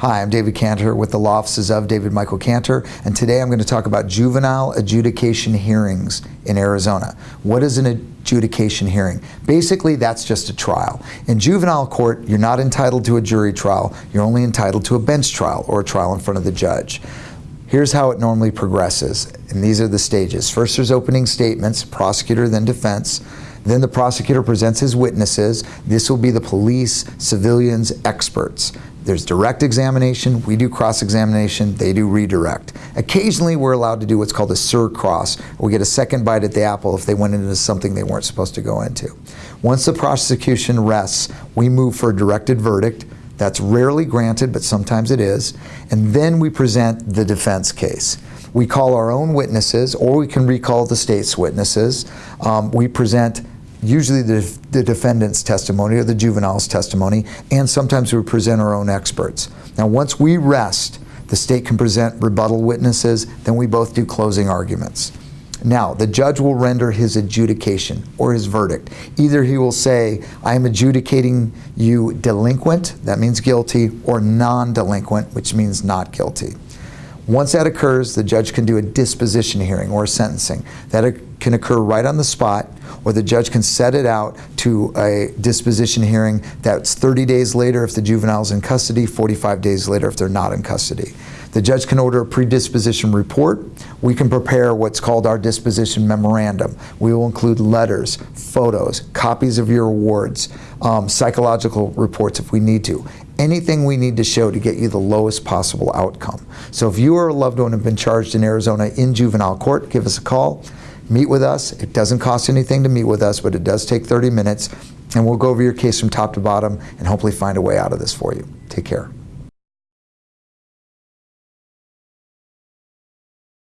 Hi, I'm David Cantor with the law offices of David Michael Cantor, and today I'm going to talk about juvenile adjudication hearings in Arizona. What is an adjudication hearing? Basically, that's just a trial. In juvenile court, you're not entitled to a jury trial, you're only entitled to a bench trial or a trial in front of the judge. Here's how it normally progresses, and these are the stages. First, there's opening statements, prosecutor, then defense. Then the prosecutor presents his witnesses. This will be the police, civilians, experts. There's direct examination, we do cross-examination, they do redirect. Occasionally we're allowed to do what's called a sur cross. We get a second bite at the apple if they went into something they weren't supposed to go into. Once the prosecution rests, we move for a directed verdict. That's rarely granted, but sometimes it is. And then we present the defense case. We call our own witnesses, or we can recall the state's witnesses. Um, we present usually the, the, defendant's testimony or the juvenile's testimony, and sometimes we present our own experts. Now once we rest, the state can present rebuttal witnesses, then we both do closing arguments. Now, the judge will render his adjudication or his verdict. Either he will say, I am adjudicating you delinquent, that means guilty, or non-delinquent, which means not guilty. Once that occurs, the judge can do a disposition hearing or a sentencing. That can occur right on the spot, or the judge can set it out to a disposition hearing that's 30 days later if the juvenile's in custody, 45 days later if they're not in custody. The judge can order a predisposition report. We can prepare what's called our disposition memorandum. We will include letters, photos, copies of your awards, um, psychological reports if we need to. Anything we need to show to get you the lowest possible outcome. So if you or a loved one have been charged in Arizona in juvenile court, give us a call, meet with us. It doesn't cost anything to meet with us, but it does take 30 minutes, and we'll go over your case from top to bottom and hopefully find a way out of this for you. Take care.